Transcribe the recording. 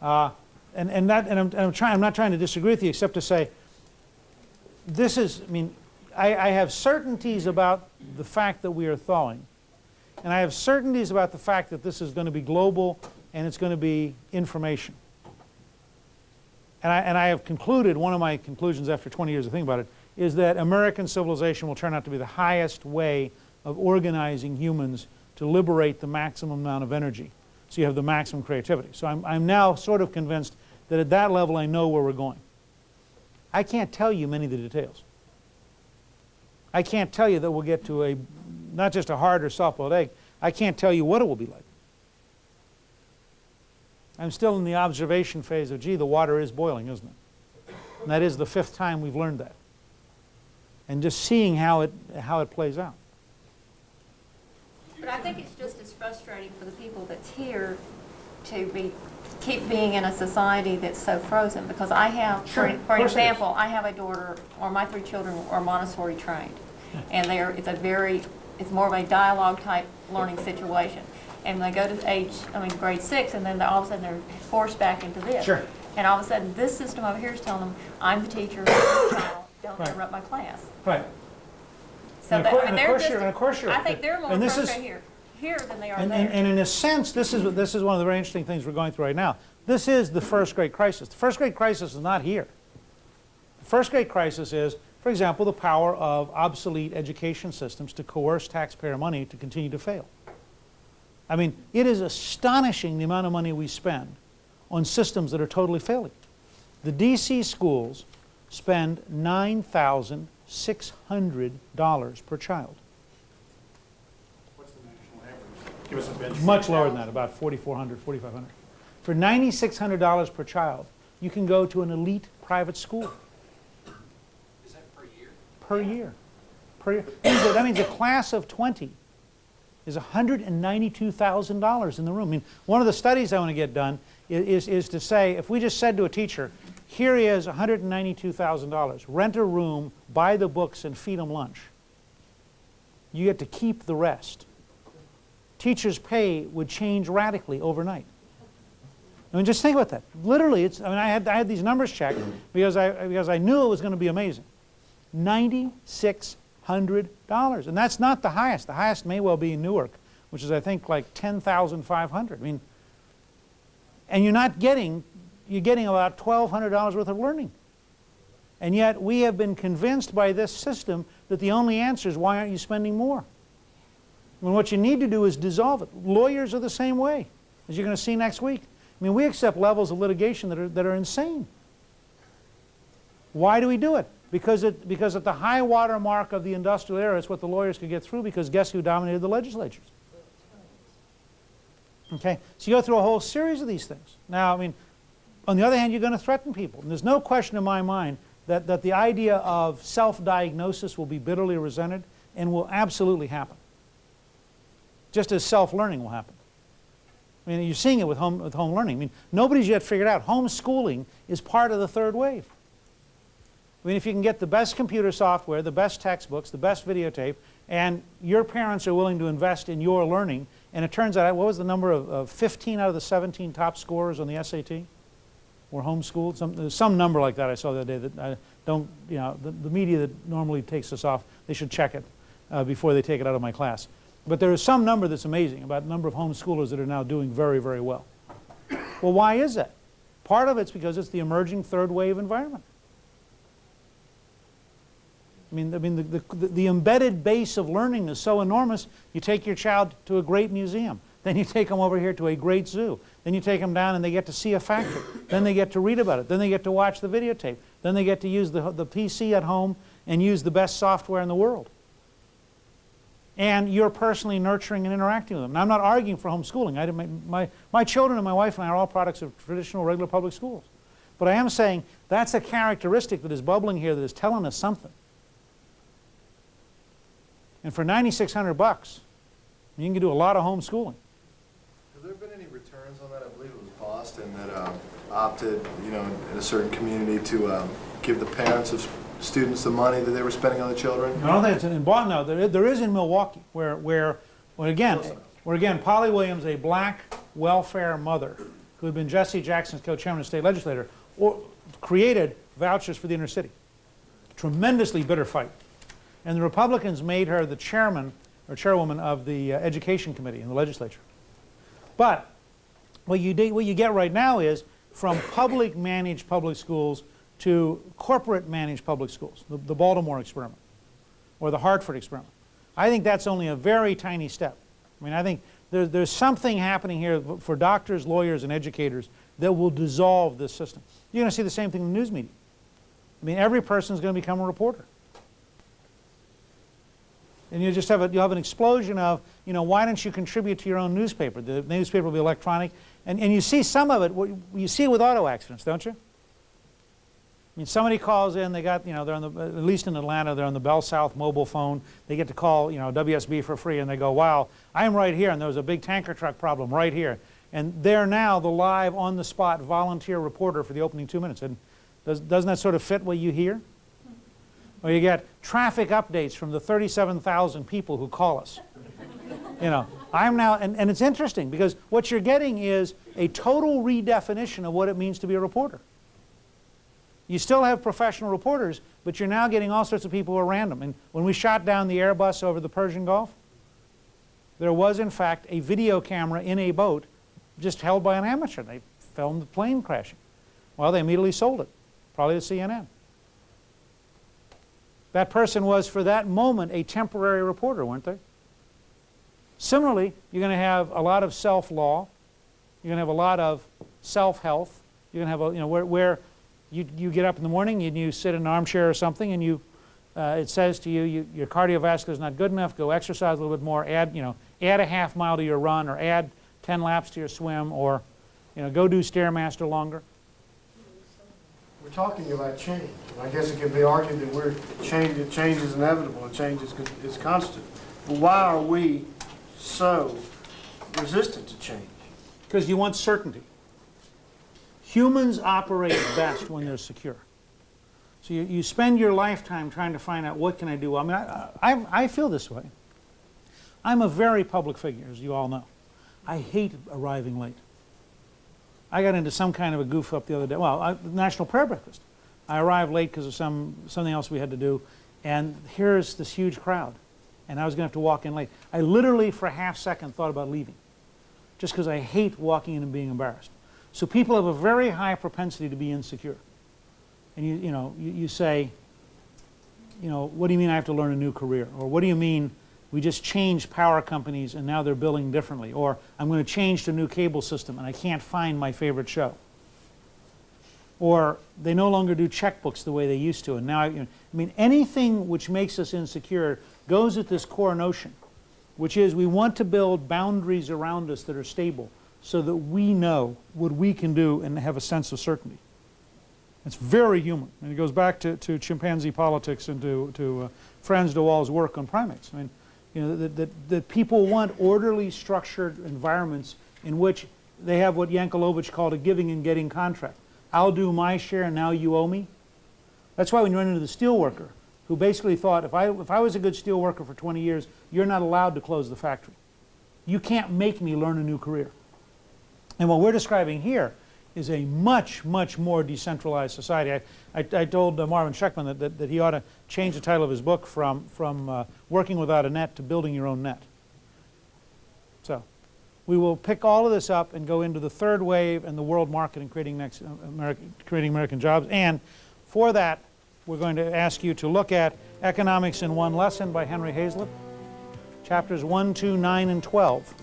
Uh, and, and that, and I'm, and I'm trying, I'm not trying to disagree with you except to say, this is, I mean, I, I have certainties about the fact that we are thawing. And I have certainties about the fact that this is going to be global and it's going to be information. And I, and I have concluded, one of my conclusions after 20 years of thinking about it, is that American civilization will turn out to be the highest way of organizing humans to liberate the maximum amount of energy. So you have the maximum creativity. So I'm, I'm now sort of convinced that at that level I know where we're going. I can't tell you many of the details. I can't tell you that we'll get to a, not just a hard or soft-boiled egg, I can't tell you what it will be like. I'm still in the observation phase of, gee, the water is boiling, isn't it? And that is the fifth time we've learned that. And just seeing how it, how it plays out. But I think it's just as frustrating for the people that's here to be, keep being in a society that's so frozen. Because I have, Sure, for, for course it is. example, I have a daughter, or my three children are Montessori trained. And they're, it's a very, it's more of a dialogue type learning situation. And they go to age, I mean, grade six, and then all of a sudden they're forced back into this. Sure. And all of a sudden, this system over here is telling them, I'm the teacher, child, don't Right. interrupt my class. Right. So And that, I and mean, of they're course you're- and of course you're I think they're more And this is- frustrated here, here than they are And, there. and, and in a sense, this is, this is one of the very interesting things we're going through right now. This is the first great crisis. The first great crisis is not here. The first great crisis is, for example, the power of obsolete education systems to coerce taxpayer money to continue to fail. I mean, it is astonishing the amount of money we spend on systems that are totally failing. The DC schools spend $9,600 per child. What's the national average? Give us a benchmark. Much lower than that, about 4,400, 4,500. For $9,600 per child, you can go to an elite private school Is that per year? per year. Per year. That means a- That means a class of 20 is $192,000 in the room. I mean, one of the studies I want to get done i- is, is to say, if we just said to a teacher, here is $192,000, rent a room, buy the books, and feed them lunch. You get to keep the rest. Teachers' pay would change radically overnight. I mean, just think about that. Literally, it's, I mean, I had, I had these numbers checked because I, because I knew it was going to be amazing. $9,600. And that's not the highest. The highest may well be in Newark, which is, I think, like 10,500. I mean, and you're not getting, you're getting about $1,200 worth of learning. And yet, we have been convinced by this system that the only answer is, why aren't you spending more? When what you need to do is dissolve it. Lawyers are the same way, as you're going to see next week. I mean, we accept levels of litigation that are, that are insane. Why do we do it? Because, it? because at the high water mark of the industrial era, it's what the lawyers could get through because guess who dominated the legislatures? Okay, so you go through a whole series of these things. Now, I mean, on the other hand, you're going to threaten people. And there's no question in my mind that, that the idea of self-diagnosis will be bitterly resented and will absolutely happen. Just as self-learning will happen. I mean, you're seeing it with home, with home learning. I mean, nobody's yet figured out homeschooling is part of the third wave. I mean, if you can get the best computer software, the best textbooks, the best videotape, and your parents are willing to invest in your learning, and it turns out, what was the number of, of 15 out of the 17 top scorers on the SAT were homeschooled? Some, some number like that I saw the other day that I don't, you know, the, the media that normally takes this off, they should check it uh, before they take it out of my class. But there is some number that's amazing about the number of homeschoolers that are now doing very, very well. Well, why is that? Part of it's because it's the emerging third wave environment. I mean, I mean the, the, the embedded base of learning is so enormous, you take your child to a great museum. Then you take them over here to a great zoo. Then you take them down and they get to see a factory. then they get to read about it. Then they get to watch the videotape. Then they get to use the, the PC at home and use the best software in the world. And you're personally nurturing and interacting with them. Now, I'm not arguing for homeschooling. I, my, my, my children and my wife and I are all products of traditional regular public schools. But I am saying that's a characteristic that is bubbling here that is telling us something. And for 9,600 bucks, you can do a lot of homeschooling. Have there been any returns on that? I believe it was Boston that um, opted, you know, in a certain community to um, give the parents of students the money that they were spending on the children. I don't think it's in Boston. No, there, is- there is in Milwaukee, where, where, where again, where again, Polly Williams, a black welfare mother, who had been Jesse Jackson's co-chairman and state legislator, or created vouchers for the inner city. Tremendously bitter fight. And the Republicans made her the chairman or chairwoman of the uh, Education Committee in the legislature. But what you, do, what you get right now is from public managed public schools to corporate managed public schools, the, the Baltimore experiment or the Hartford experiment. I think that's only a very tiny step. I mean, I think there, there's something happening here for doctors, lawyers, and educators that will dissolve this system. You're going to see the same thing in the news media. I mean, every person is going to become a reporter. And you just have, a, you have an explosion of, you know, why don't you contribute to your own newspaper? The newspaper will be electronic. And, and you see some of it, you see it with auto accidents, don't you? Mean, somebody calls in, they got, you know, they're on the, at least in Atlanta, they're on the Bell South mobile phone. They get to call, you know, WSB for free, and they go, wow, I'm right here, and there was a big tanker truck problem right here. And they're now the live, on-the-spot volunteer reporter for the opening two minutes. And does, doesn't that sort of fit what you hear? Or you get traffic updates from the 37,000 people who call us. You know, I'm now, and, and it's interesting because what you're getting is a total redefinition of what it means to be a reporter. You still have professional reporters, but you're now getting all sorts of people who are random. And when we shot down the Airbus over the Persian Gulf, there was in fact a video camera in a boat just held by an amateur. They filmed the plane crashing. Well, they immediately sold it, probably to CNN. That person was, for that moment, a temporary reporter, weren't they? Similarly, you're going to have a lot of self-law. You're going to have a lot of self-health. You're going to have, a, you know, where, where you, you get up in the morning and you sit in an armchair or something and you, uh, it says to you, you, your cardiovascular is not good enough, go exercise a little bit more, add, you know, add a half mile to your run or add 10 laps to your swim or, you know, go do Stairmaster longer. We're talking about change. I guess it can be argued that we're change, that change is inevitable and change is, is constant. But why are we so resistant to change? Because you want certainty. Humans operate best when they're secure. So you, you spend your lifetime trying to find out what can I do. I mean, I, I, I feel this way. I'm a very public figure, as you all know. I hate arriving late. I got into some kind of a goof up the other day. Well, I, National Prayer Breakfast. I arrived late because of some something else we had to do, and here's this huge crowd, and I was going to have to walk in late. I literally, for a half second, thought about leaving, just because I hate walking in and being embarrassed. So people have a very high propensity to be insecure, and you you know you, you say, you know, what do you mean I have to learn a new career, or what do you mean we just changed power companies and now they're billing differently. Or I'm going to change to a new cable system and I can't find my favorite show. Or they no longer do checkbooks the way they used to. And now, you know, I mean, anything which makes us insecure goes at this core notion, which is we want to build boundaries around us that are stable so that we know what we can do and have a sense of certainty. It's very human. And it goes back to, to chimpanzee politics and to, to uh, Frans de Waal's work on primates. I mean, you know, that, that, that people want orderly, structured environments in which they have what Yankelovich called a giving and getting contract. I'll do my share and now you owe me. That's why when you run into the steelworker, who basically thought, if I, if I was a good steelworker for 20 years, you're not allowed to close the factory. You can't make me learn a new career. And what we're describing here is a much, much more decentralized society. I, I, I told uh, Marvin Shechtman that, that, that, he ought to change the title of his book from, from uh, Working Without a Net to Building Your Own Net. So we will pick all of this up and go into the third wave and the world market and creating, next, uh, American, creating American jobs. And for that, we're going to ask you to look at Economics in One Lesson by Henry Hazlitt, chapters 1, 2, 9, and 12.